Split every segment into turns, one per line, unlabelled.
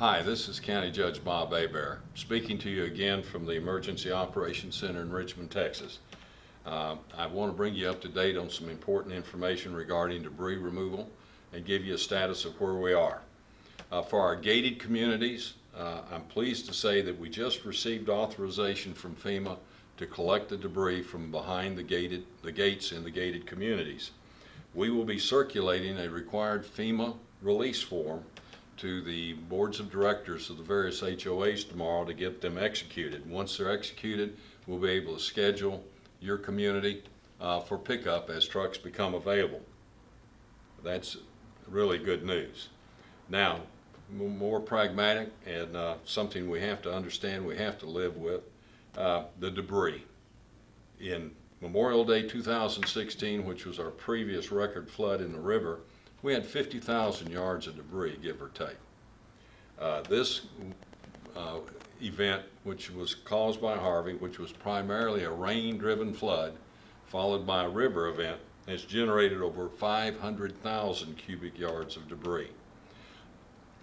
Hi, this is County Judge Bob Hebert, speaking to you again from the Emergency Operations Center in Richmond, Texas. Uh, I want to bring you up to date on some important information regarding debris removal and give you a status of where we are. Uh, for our gated communities, uh, I'm pleased to say that we just received authorization from FEMA to collect the debris from behind the gated, the gates in the gated communities. We will be circulating a required FEMA release form to the boards of directors of the various HOAs tomorrow to get them executed. Once they're executed, we'll be able to schedule your community uh, for pickup as trucks become available. That's really good news. Now, more pragmatic and uh, something we have to understand, we have to live with, uh, the debris. In Memorial Day 2016, which was our previous record flood in the river, we had 50,000 yards of debris, give or take. Uh, This uh, event, which was caused by Harvey, which was primarily a rain-driven flood, followed by a river event, has generated over 500,000 cubic yards of debris.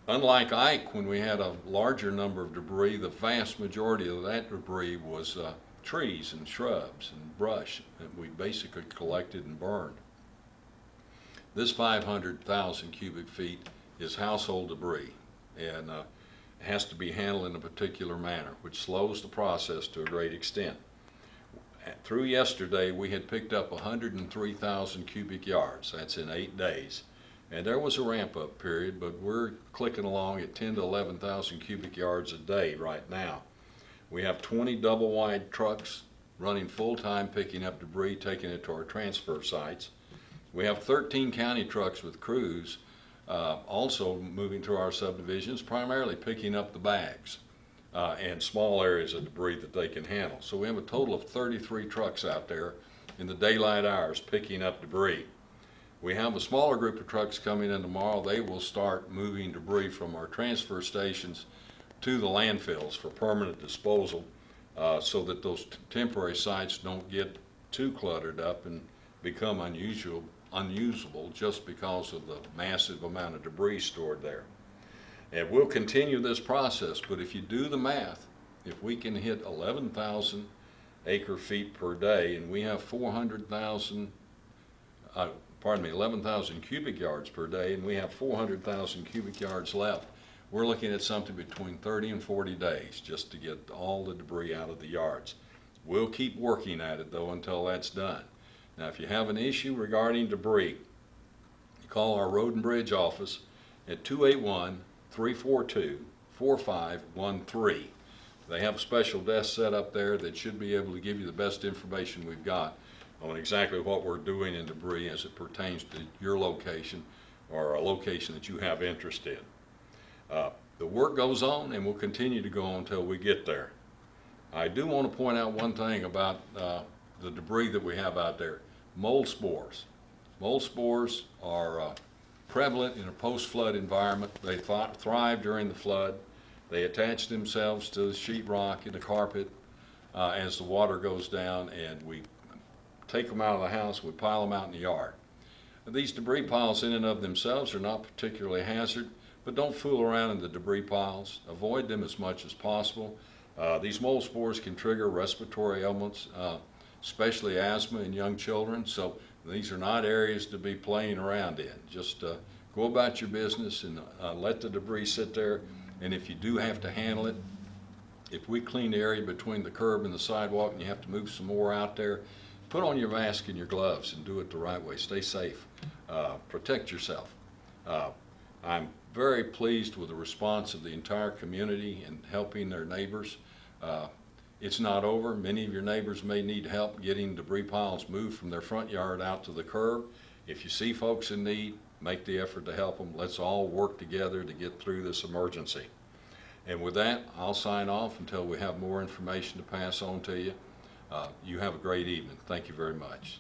Unlike Ike, when we had a larger number of debris, the vast majority of that debris was uh, trees and shrubs and brush that we basically collected and burned. This 500,000 cubic feet is household debris and uh, has to be handled in a particular manner, which slows the process to a great extent. Through yesterday, we had picked up 103,000 cubic yards. That's in eight days. And there was a ramp-up period, but we're clicking along at 10 to 11,000 cubic yards a day right now. We have 20 double-wide trucks running full-time picking up debris, taking it to our transfer sites. We have 13 county trucks with crews uh, also moving through our subdivisions, primarily picking up the bags uh, and small areas of debris that they can handle. So we have a total of 33 trucks out there in the daylight hours picking up debris. We have a smaller group of trucks coming in tomorrow. They will start moving debris from our transfer stations to the landfills for permanent disposal uh, so that those temporary sites don't get too cluttered up and become unusual, unusable just because of the massive amount of debris stored there. And we'll continue this process, but if you do the math, if we can hit 11,000 acre feet per day and we have 400,000, uh, pardon me, 11,000 cubic yards per day and we have 400,000 cubic yards left, we're looking at something between 30 and 40 days just to get all the debris out of the yards. We'll keep working at it though until that's done. Now, if you have an issue regarding debris, call our road and bridge office at 281-342-4513. They have a special desk set up there that should be able to give you the best information we've got on exactly what we're doing in debris as it pertains to your location or a location that you have interest in. Uh, The work goes on and will continue to go on until we get there. I do want to point out one thing about uh, the debris that we have out there. Mold spores. Mold spores are uh, prevalent in a post-flood environment. They th- thrive during the flood. They attach themselves to the sheetrock and the carpet uh, as the water goes down, and we take them out of the house, we pile them out in the yard. These debris piles in and of themselves are not particularly hazard, but don't fool around in the debris piles. Avoid them as much as possible. Uh, these mold spores can trigger respiratory ailments, uh, especially asthma in young children. So these are not areas to be playing around in. Just uh, go about your business and uh, let the debris sit there. And if you do have to handle it, if we clean the area between the curb and the sidewalk and you have to move some more out there, put on your mask and your gloves and do it the right way. Stay safe. Uh, protect yourself. Uh, I'm very pleased with the response of the entire community in helping their neighbors. It's not over. Many of your neighbors may need help getting debris piles moved from their front yard out to the curb. If you see folks in need, make the effort to help them. Let's all work together to get through this emergency. And with that, I'll sign off until we have more information to pass on to you. Uh, You have a great evening. Thank you very much.